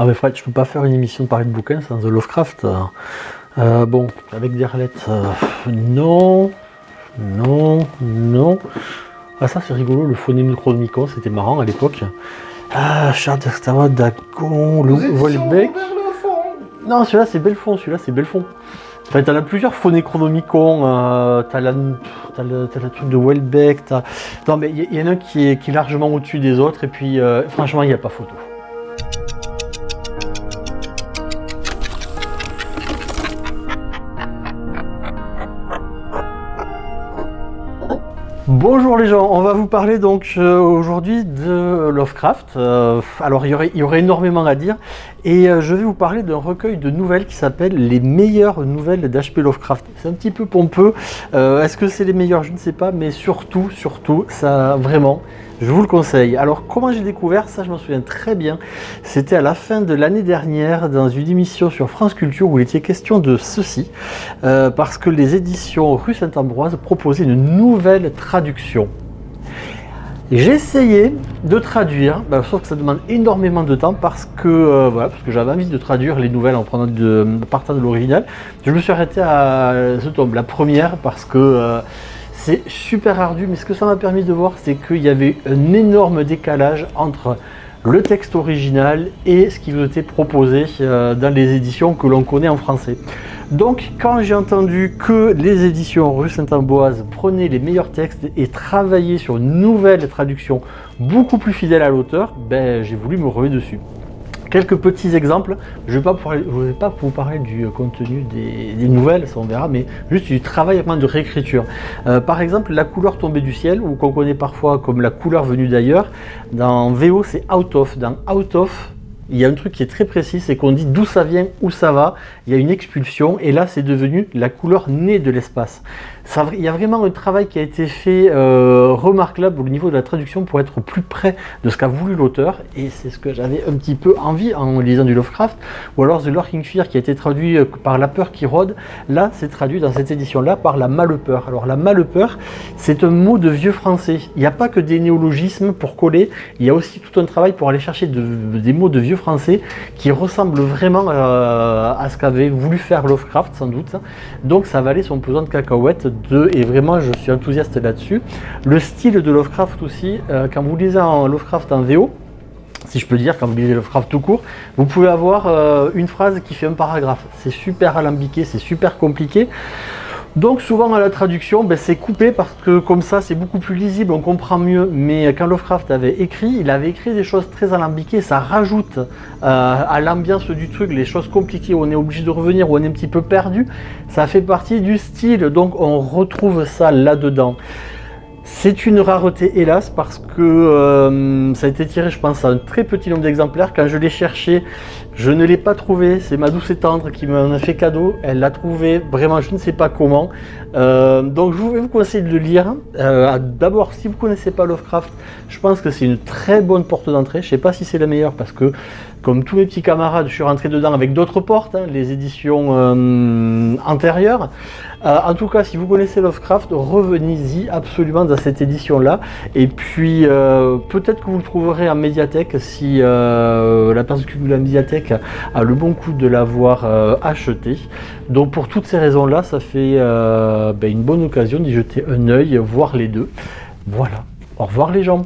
Ah mais Fred, je peux pas faire une émission de parler de bouquins sans The Lovecraft. Euh, bon, avec Derlet, euh, non, non, non. Ah ça c'est rigolo, le phonème Chronomicon, c'était marrant à l'époque. Ah, Charles d'Astawa, Dagon, le Volbeck. Non, celui-là c'est Belfond, celui-là c'est Belfond. Enfin, t'en as plusieurs phonéchronomicons, euh, t'as la, le, truc de Welbeck, Non mais il y, en a un qui est, qui est largement au-dessus des autres, et puis euh, franchement il n'y a pas photo. Bonjour les gens, on va vous parler donc euh, aujourd'hui de Lovecraft. Euh, alors il y, aurait, énormément à dire et euh, je vais vous parler d'un recueil de nouvelles qui s'appelle Les meilleures nouvelles d'H.P. Lovecraft. C'est un petit peu pompeux, est-ce que c'est les meilleures? Je ne sais pas, mais surtout, surtout, ça vraiment, je vous le conseille. Alors, comment j'ai découvert ça Je m'en souviens très bien. C'était à la fin de l'année dernière, dans une émission sur France Culture, où il était question de ceci, euh, parce que les éditions rue Saint-Ambroise proposaient une nouvelle traduction. J'ai essayé de traduire, bah, sauf que ça demande énormément de temps parce que euh, voilà, parce que j'avais envie de traduire les nouvelles en prenant de, partant de l'original. Je me suis arrêté à ce tome, la première, parce que euh, c'est super ardu, mais ce que ça m'a permis de voir, c'est qu'il y avait un énorme décalage entre le texte original et ce qui vous était proposé euh, dans les éditions que l'on connaît en français. Donc quand j'ai entendu que les éditions rue Saint-Amboise prenaient les meilleurs textes et travaillaient sur une nouvelle traduction beaucoup plus fidèle à l'auteur, ben, j'ai voulu me remettre dessus. Quelques petits exemples, je ne vais, pas vous parler du contenu des, nouvelles, ça on verra, mais juste du travail de réécriture. Euh, par exemple, la couleur tombée du ciel, ou qu'on connaît parfois comme la couleur venue d'ailleurs, dans VO c'est out of. Dans out of, il y a un truc qui est très précis, c'est qu'on dit d'où ça vient, où ça va, il y a une expulsion, et là c'est devenu la couleur née de l'espace. Il y a vraiment un travail qui a été fait euh, remarquable au niveau de la traduction pour être plus près de ce qu'a voulu l'auteur et c'est ce que j'avais un petit peu envie en lisant du Lovecraft ou alors The Lurking Fear qui a été traduit euh, par La Peur qui rôde. Là c'est traduit dans cette édition là par la malepeur alors la malepeur c'est un mot de vieux français. Il n'y a pas que des néologismes pour coller il y a aussi tout un travail pour aller chercher des mots de vieux français qui ressemblent vraiment euh, à ce qu'avait voulu faire Lovecraft sans doute donc ça valait son pesant de cacahuètes et vraiment je suis enthousiaste là-dessus. Le style de Lovecraft aussi, euh, quand vous lisez en Lovecraft en VO, si je peux dire, quand vous lisez Lovecraft tout court, vous pouvez avoir euh, une phrase qui fait un paragraphe. C'est super alambiqué, c'est super compliqué. Donc souvent à la traduction, ben, c'est coupé parce que comme ça c'est beaucoup plus lisible, on comprend mieux. Mais quand Lovecraft avait écrit, il avait écrit des choses très alambiquées, ça rajoute euh, à l'ambiance du truc les choses compliquées où on est obligé de revenir, où on est un petit peu perdu. Ça fait partie du style, donc on retrouve ça là-dedans. C'est une rareté hélas parce que euh, ça a été tiré je pense à un très petit nombre d'exemplaires. Quand je l'ai cherché, je ne l'ai pas trouvé. C'est ma douce et tendre qui m'en a fait cadeau. Elle l'a trouvé vraiment je ne sais pas comment. Euh, donc je vais vous conseiller de le lire. Euh, d'abord si vous ne connaissez pas Lovecraft, je pense que c'est une très bonne porte d'entrée. Je ne sais pas si c'est la meilleure parce que comme tous mes petits camarades, je suis rentré dedans avec d'autres portes, hein, les éditions antérieures. Euh, en tout cas, si vous connaissez Lovecraft, revenez-y absolument dans cette édition-là. Et puis, euh, peut-être que vous le trouverez en médiathèque si euh, la personne qui vous la médiathèque a le bon coup de l'avoir acheté. Donc, pour toutes ces raisons-là, ça fait ben, une bonne occasion d'y jeter un œil, voir les deux. Voilà. Au revoir les gens